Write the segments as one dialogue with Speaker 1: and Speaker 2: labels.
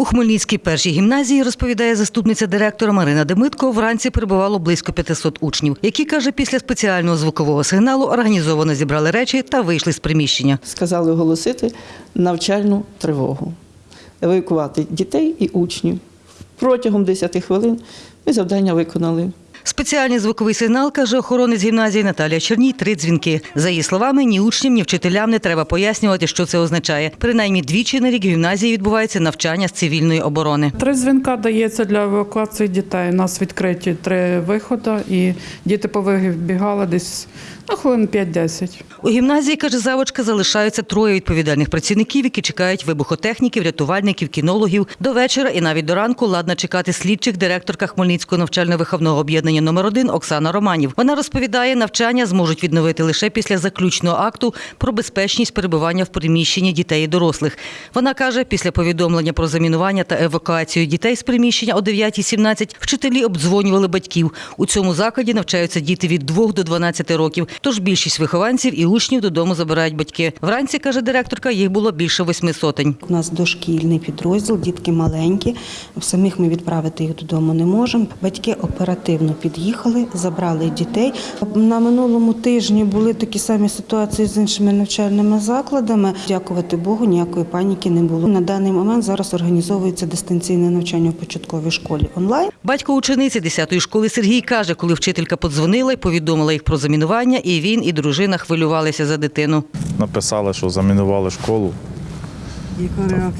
Speaker 1: У Хмельницькій першій гімназії, розповідає заступниця директора Марина Демитко, вранці перебувало близько 500 учнів, які, каже, після спеціального звукового сигналу організовано зібрали речі та вийшли з приміщення.
Speaker 2: сказали оголосити навчальну тривогу, евакувати дітей і учнів. Протягом 10 хвилин ми завдання виконали.
Speaker 1: Спеціальний звуковий сигнал, каже охоронець гімназії Наталія Черній, три дзвінки. За її словами, ні учням, ні вчителям не треба пояснювати, що це означає. Принаймні двічі на рік в гімназії відбувається навчання з цивільної оборони.
Speaker 3: Три дзвінка дається для евакуації дітей. У нас відкриті три виходи, і діти повибігали десь на хвилин 5-10.
Speaker 1: У гімназії, каже завочка, залишаються троє відповідальних працівників, які чекають вибухотехніків, рятувальників, кінологів. До вечора і навіть до ранку ладна чекати слідчих директорка Хмельницького навчально-виховного об'єднання номер 1 Оксана Романів. Вона розповідає, навчання зможуть відновити лише після заключного акту про безпечність перебування в приміщенні дітей і дорослих. Вона каже, після повідомлення про замінування та евакуацію дітей з приміщення о 9.17 вчителі обдзвонювали батьків. У цьому закладі навчаються діти від 2 до 12 років. Тож більшість вихованців і учнів додому забирають батьки. Вранці, каже директорка, їх було більше восьми сотень.
Speaker 4: У нас дошкільний підрозділ, дітки маленькі. Самих ми відправити їх додому не можемо. Батьки оперативно під'їхали, забрали дітей. На минулому тижні були такі самі ситуації з іншими навчальними закладами. Дякувати Богу, ніякої паніки не було. На даний момент зараз організовується дистанційне навчання в початковій школі онлайн.
Speaker 1: Батько учениці 10-ї школи Сергій каже, коли вчителька подзвонила і повідомила їх про замінування, і він, і дружина хвилювалися за дитину.
Speaker 5: написали, що замінували школу.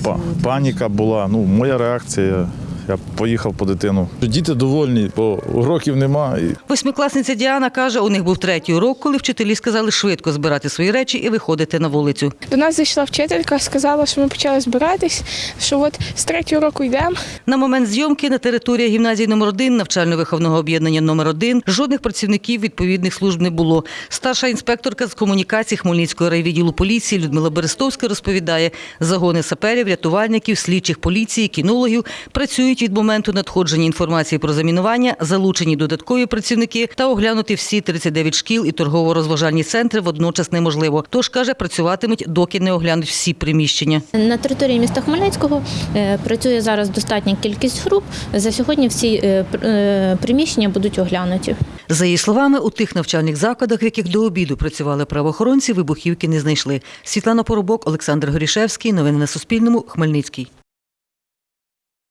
Speaker 5: Па- Паніка була. Ну, моя реакція. Я поїхав по дитину. Діти довольні, бо уроків нема.
Speaker 1: Восьмикласниця Діана каже, у них був третій урок, коли вчителі сказали швидко збирати свої речі і виходити на вулицю.
Speaker 6: До нас зайшла вчителька, сказала, що ми почали збиратись, що от з третього року йдемо.
Speaker 1: На момент зйомки на території гімназії номер 1 навчально-виховного об'єднання номер 1 жодних працівників відповідних служб не було. Старша інспекторка з комунікації Хмельницького райвідділу поліції Людмила Берестовська розповідає, загони саперів, рятувальників, слідчих поліції, кінологів працюють від моменту надходження інформації про замінування, залучені додаткові працівники та оглянути всі 39 шкіл і торгово-розважальні центри водночас неможливо. Тож каже, працюватимуть, доки не оглянуть всі приміщення.
Speaker 7: На території міста Хмельницького е, працює зараз достатня кількість груп. За сьогодні всі е, е, приміщення будуть оглянуті.
Speaker 1: За її словами, у тих навчальних закладах, в яких до обіду працювали правоохоронці, вибухівки не знайшли. Світлана Поробок, Олександр Горішевський. Новини на Суспільному. Хмельницький.